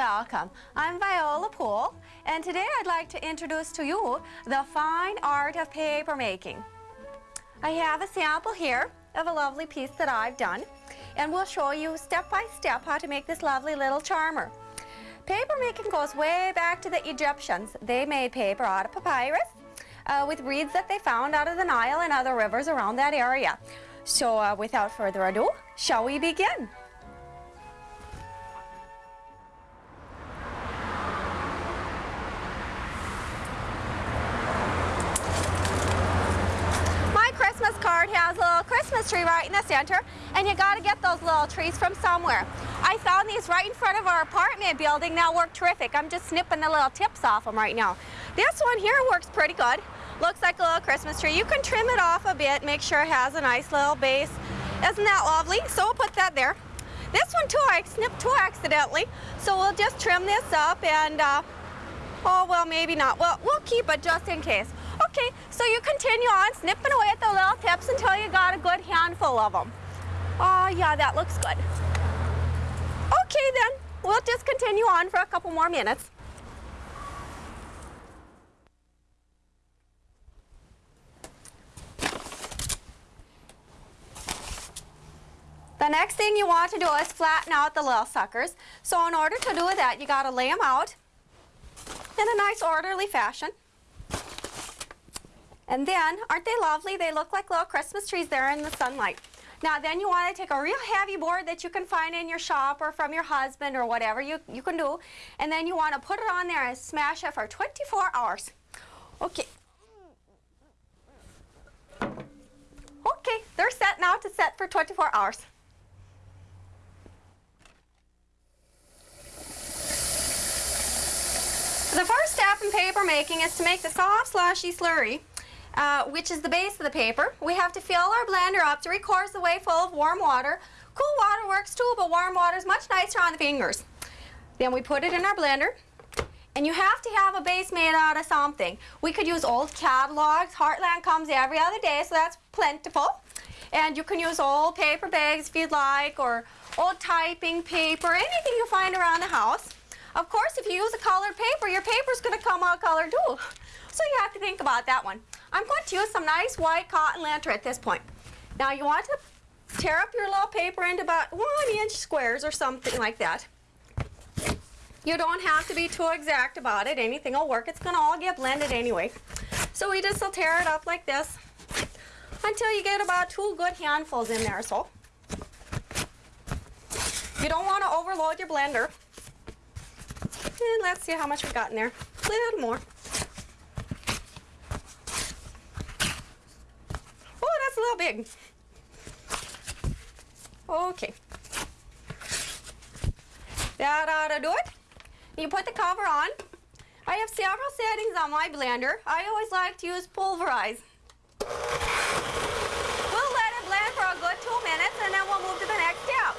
welcome. I'm Viola Poole and today I'd like to introduce to you the fine art of paper making. I have a sample here of a lovely piece that I've done and we'll show you step by step how to make this lovely little charmer. Paper making goes way back to the Egyptians. They made paper out of papyrus uh, with reeds that they found out of the Nile and other rivers around that area. So uh, without further ado, shall we begin? Has a little Christmas tree right in the center, and you got to get those little trees from somewhere. I found these right in front of our apartment building. Now work terrific. I'm just snipping the little tips off them right now. This one here works pretty good. Looks like a little Christmas tree. You can trim it off a bit, make sure it has a nice little base. Isn't that lovely? So we'll put that there. This one too, I snipped too accidentally. So we'll just trim this up and, uh, oh, well, maybe not. Well, we'll keep it just in case. Okay, so you continue on snipping away at the little tips until you got a good handful of them. Oh, yeah, that looks good. Okay, then, we'll just continue on for a couple more minutes. The next thing you want to do is flatten out the little suckers. So in order to do that, you got to lay them out in a nice orderly fashion. And then, aren't they lovely? They look like little Christmas trees there in the sunlight. Now then you want to take a real heavy board that you can find in your shop or from your husband or whatever you, you can do. And then you want to put it on there and smash it for 24 hours. Okay. Okay, they're set now to set for 24 hours. The first step in paper making is to make the soft slushy slurry uh, which is the base of the paper. We have to fill our blender up three quarters of the way full of warm water. Cool water works too, but warm water is much nicer on the fingers. Then we put it in our blender. And you have to have a base made out of something. We could use old catalogs. Heartland comes every other day, so that's plentiful. And you can use old paper bags if you'd like, or old typing paper, anything you find around the house. Of course, if you use a colored paper, your paper's going to come out colored too. So you have to think about that one. I'm going to use some nice white cotton linter at this point. Now you want to tear up your little paper into about one inch squares or something like that. You don't have to be too exact about it. Anything will work. It's going to all get blended anyway. So we just will tear it up like this until you get about two good handfuls in there. So you don't want to overload your blender. And let's see how much we got in there. A little more. a little big. Okay. That ought to do it. You put the cover on. I have several settings on my blender. I always like to use pulverize. We'll let it blend for a good two minutes and then we'll move to the next step.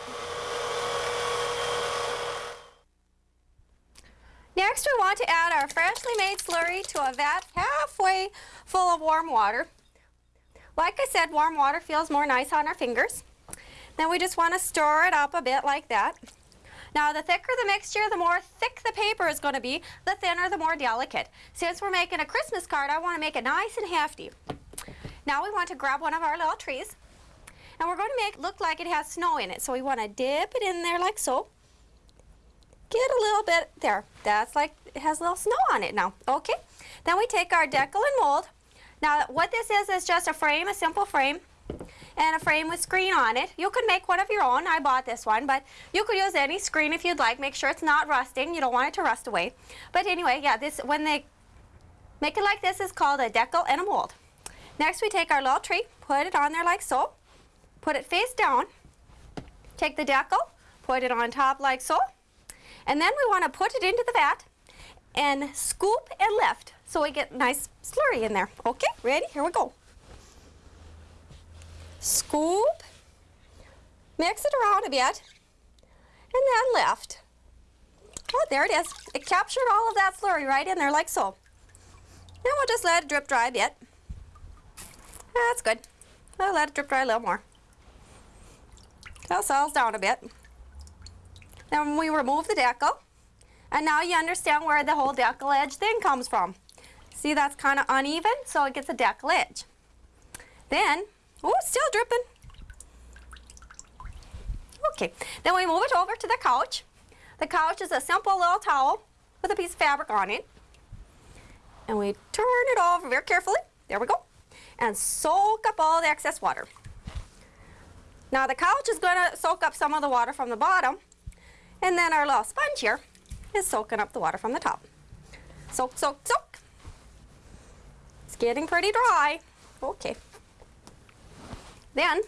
Next we want to add our freshly made slurry to a vat halfway full of warm water. Like I said, warm water feels more nice on our fingers. Then we just want to stir it up a bit like that. Now the thicker the mixture, the more thick the paper is going to be, the thinner, the more delicate. Since we're making a Christmas card, I want to make it nice and hefty. Now we want to grab one of our little trees, and we're going to make it look like it has snow in it. So we want to dip it in there like so. Get a little bit there. That's like it has a little snow on it now. Okay. Then we take our deckle and mold, now what this is is just a frame, a simple frame, and a frame with screen on it. You could make one of your own. I bought this one, but you could use any screen if you'd like. Make sure it's not rusting. You don't want it to rust away. But anyway, yeah, this when they make it like this is called a deckle and a mold. Next we take our little tree, put it on there like so, put it face down, take the deckle, put it on top like so, and then we want to put it into the vat and scoop and lift so we get nice slurry in there. Okay, ready? Here we go. Scoop, mix it around a bit, and then lift. Oh, there it is. It captured all of that slurry right in there like so. Now we'll just let it drip dry a bit. That's good. I'll let it drip dry a little more. It settles down a bit. Then we remove the deckle, And now you understand where the whole deckle edge thing comes from. See, that's kind of uneven, so it gets a deckle edge. Then, oh, still dripping. Okay, then we move it over to the couch. The couch is a simple little towel with a piece of fabric on it. And we turn it over very carefully. There we go. And soak up all the excess water. Now the couch is going to soak up some of the water from the bottom. And then our little sponge here is soaking up the water from the top. Soak, soak, soak. Getting pretty dry. Okay. Then,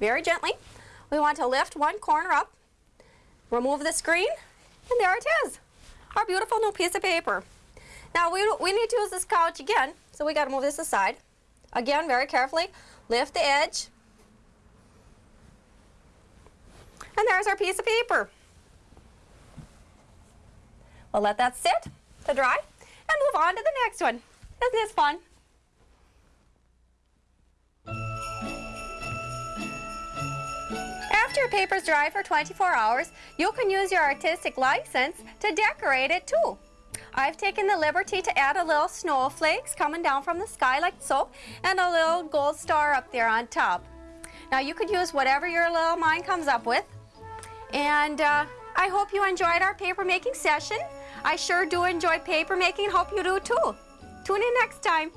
very gently, we want to lift one corner up, remove the screen, and there it is. Our beautiful new piece of paper. Now we, we need to use this couch again, so we got to move this aside. Again, very carefully, lift the edge. And there's our piece of paper. We'll let that sit to dry and move on to the next one. Isn't this fun? After your paper's dry for 24 hours, you can use your artistic license to decorate it too. I've taken the liberty to add a little snowflakes coming down from the sky like so, and a little gold star up there on top. Now you could use whatever your little mind comes up with. And uh, I hope you enjoyed our paper making session. I sure do enjoy paper making, hope you do too. Tune in next time.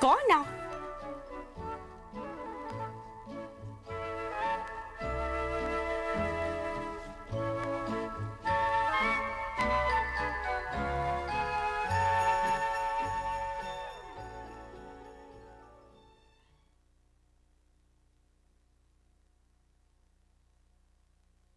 Go on now.